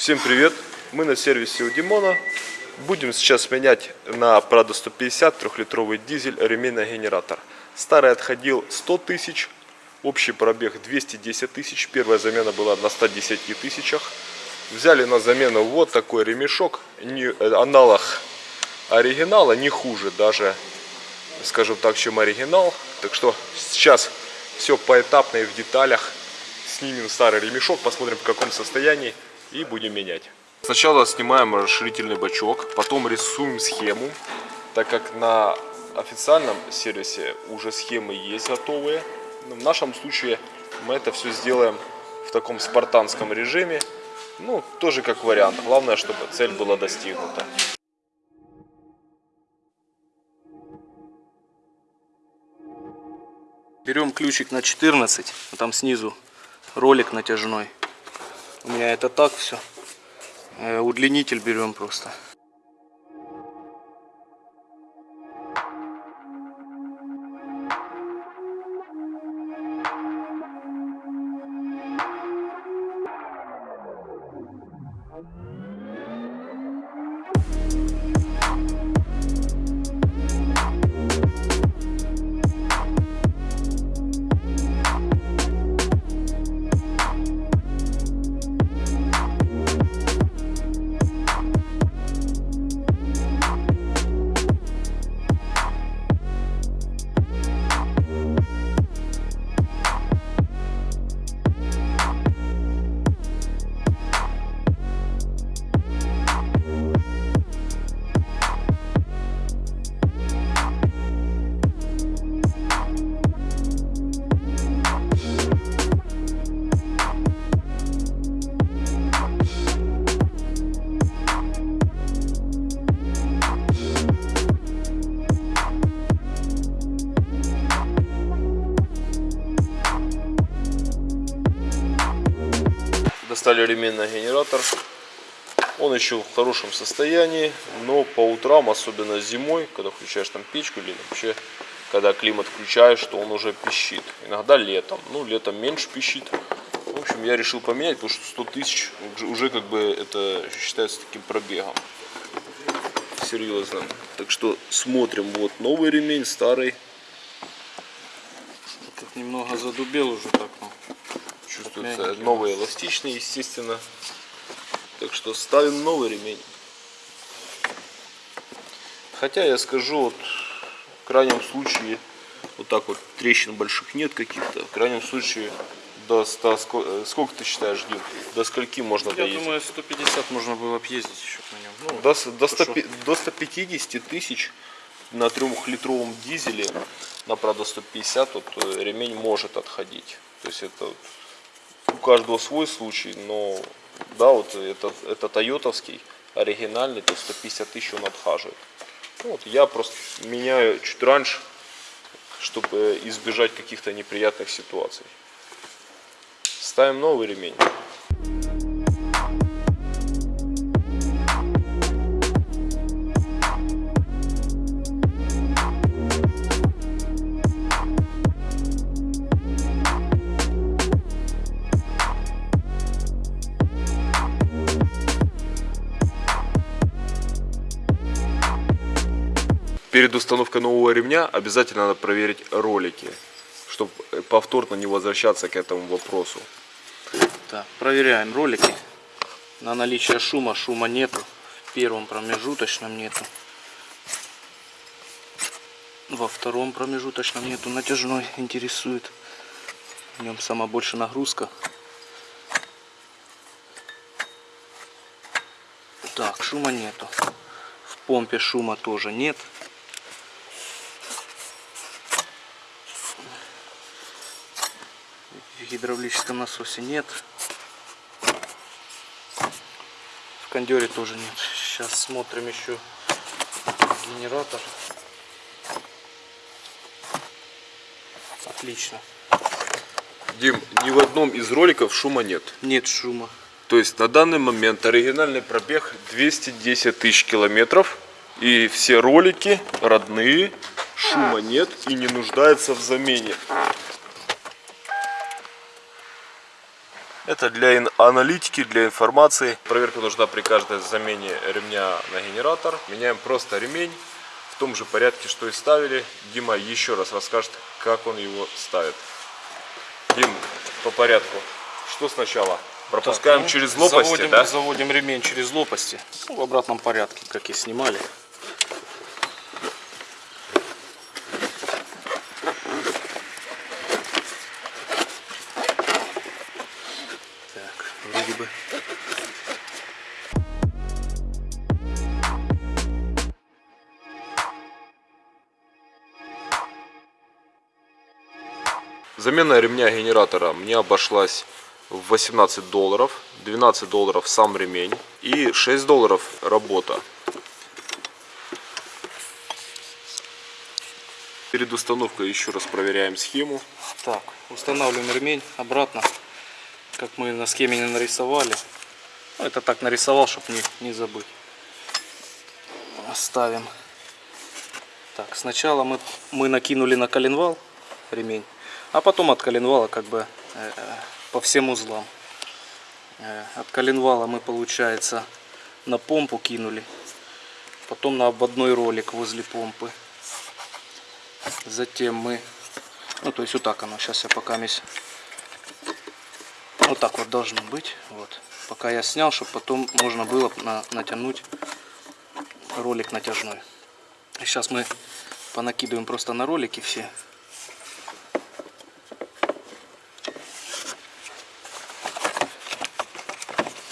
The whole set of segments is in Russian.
Всем привет! Мы на сервисе у Димона. Будем сейчас менять на Prado 150 трехлитровый дизель ремейный генератор. Старый отходил 100 тысяч, общий пробег 210 тысяч. Первая замена была на 110 тысячах. Взяли на замену вот такой ремешок, не, э, аналог оригинала, не хуже даже, скажем так, чем оригинал. Так что сейчас все поэтапно и в деталях. Снимем старый ремешок, посмотрим в каком состоянии и будем менять. Сначала снимаем расширительный бачок, потом рисуем схему, так как на официальном сервисе уже схемы есть готовые. Но в нашем случае мы это все сделаем в таком спартанском режиме. Ну, тоже как вариант. Главное, чтобы цель была достигнута. Берем ключик на 14, а там снизу ролик натяжной. Меня это так все. Э, удлинитель берем просто. Достали ременный генератор. Он еще в хорошем состоянии, но по утрам, особенно зимой, когда включаешь там печку или вообще, когда климат включаешь, то он уже пищит. Иногда летом, ну летом меньше пищит. В общем, я решил поменять, потому что 100 тысяч уже как бы это считается таким пробегом. Серьезным. Так что смотрим, вот новый ремень, старый. Этот немного задубел уже так, ну. Чувствуется Мягенький. новый эластичный, естественно. Так что ставим новый ремень. Хотя я скажу, вот в крайнем случае, вот так вот трещин больших нет каких-то. В крайнем случае до 100, ско- э, сколько ты считаешь, Дим? До скольки можно Я доездить? думаю, 150 можно было объездить еще на нем. Ну, До, до, 100 хорошо. пи- до 150 тысяч на трехлитровом дизеле на Prado 150 вот, э, ремень может отходить. То есть это вот у каждого свой случай, но да, вот это, это тойотовский, оригинальный, то 150 тысяч он отхаживает. Ну, вот я просто меняю чуть раньше, чтобы избежать каких-то неприятных ситуаций. Ставим новый ремень. Перед установкой нового ремня обязательно надо проверить ролики, чтобы повторно не возвращаться к этому вопросу. Так, проверяем ролики на наличие шума. Шума нету. В первом промежуточном нету. Во втором промежуточном нету. Натяжной интересует. В нем самая больше нагрузка. Так, шума нету. В помпе шума тоже нет. Гидравлическом насосе нет. В кондере тоже нет. Сейчас смотрим еще генератор. Отлично. Дим, ни в одном из роликов шума нет. Нет шума. То есть на данный момент оригинальный пробег 210 тысяч километров. И все ролики родные, шума нет и не нуждаются в замене. Это для аналитики, для информации. Проверка нужна при каждой замене ремня на генератор. Меняем просто ремень в том же порядке, что и ставили. Дима еще раз расскажет, как он его ставит. Дим, по порядку. Что сначала? Пропускаем Так, ну, через лопасти, заводим, да? Заводим ремень через лопасти. Ну, в обратном порядке, как и снимали. Так, вроде бы. Замена ремня генератора мне обошлась в 18 долларов, 12 долларов сам ремень и 6 долларов работа. Перед установкой еще раз проверяем схему. Так, устанавливаем ремень обратно, как мы на схеме не нарисовали. Ну, это так нарисовал, чтобы не, не забыть. Ставим. Так, сначала мы, мы накинули на коленвал ремень, а потом от коленвала как бы э, э, по всем узлам. Э, от коленвала мы, получается, на помпу кинули, потом на обводной ролик возле помпы. Затем мы ну, то есть вот так оно. Сейчас я пока месь... Вот так вот должно быть. Вот. Пока я снял, чтобы потом можно было на- натянуть ролик натяжной. Сейчас мы понакидываем просто на ролики все.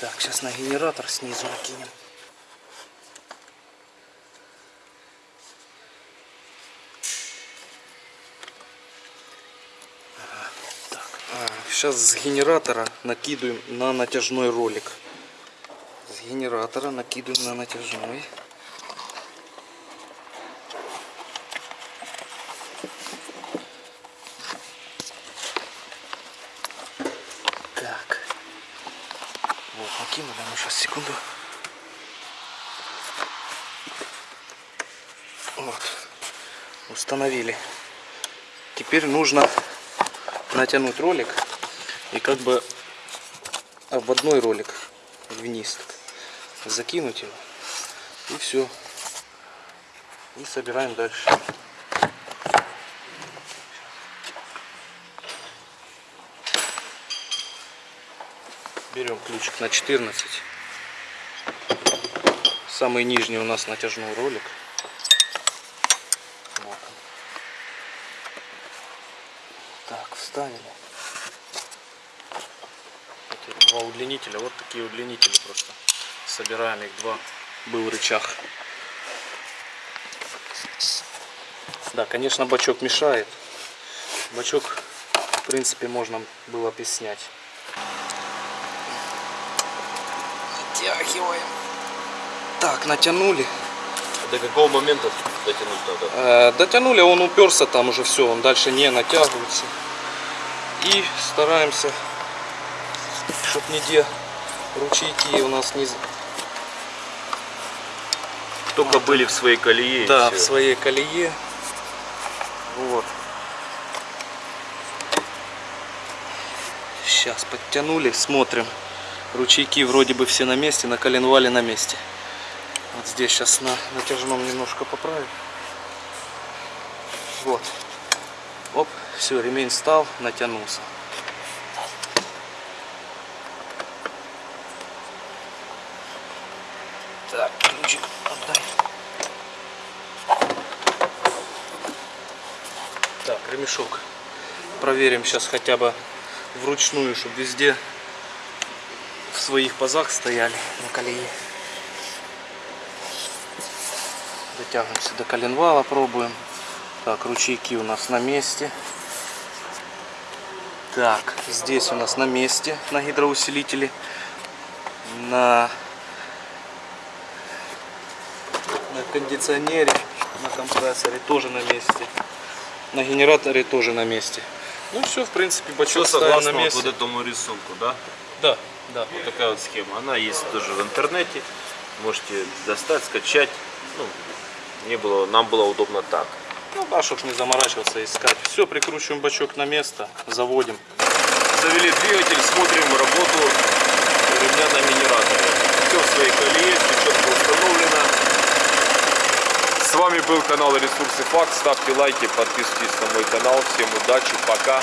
Так, сейчас на генератор снизу накинем. Сейчас с генератора накидываем на натяжной ролик. С генератора накидываем на натяжной. Так. Вот, накинули. Ну, сейчас, секунду. Вот. Установили. Теперь нужно натянуть ролик и как бы обводной ролик вниз закинуть его и все и собираем дальше. Берем ключик на 14 самый нижний у нас натяжной ролик вот он. так вставили эти два удлинителя. Вот такие удлинители просто. Собираем их два. Был рычаг. Да, конечно, бачок мешает. Бачок, в принципе, можно было бы снять. Натягиваем. Так, натянули. До какого момента дотянуть надо? Э, дотянули, он уперся там уже все, он дальше не натягивается. И стараемся, чтоб нигде ручейки у нас не... Только были в своей колее. Да, в своей колее. Вот. Сейчас подтянули, смотрим. Ручейки вроде бы все на месте, на коленвале на месте. Вот здесь сейчас на натяжном немножко поправим. Вот. Оп, все, ремень стал, натянулся. Так, ключик отдай. Так, ремешок. Проверим сейчас хотя бы вручную, чтобы везде в своих пазах стояли на колее. Дотягиваемся до коленвала, пробуем. Так, ручейки у нас на месте. Так, здесь у нас на месте, на гидроусилителе. На, на кондиционере, на компрессоре тоже на месте. На генераторе тоже на месте. Ну все, в принципе, Все бачок на согласно вот, месте. вот этому рисунку, да? Да, да. Вот такая вот схема. Она есть тоже в интернете. Можете достать, скачать. Ну, мне было, нам было удобно так. Ну да, чтобы не заморачиваться, искать. Все, прикручиваем бачок на место, заводим. Завели двигатель, смотрим работу ремня на генераторе. Все в своей колее, все четко установлено. С вами был канал Ресурсы Факт. Ставьте лайки, подписывайтесь на мой канал. Всем удачи, пока.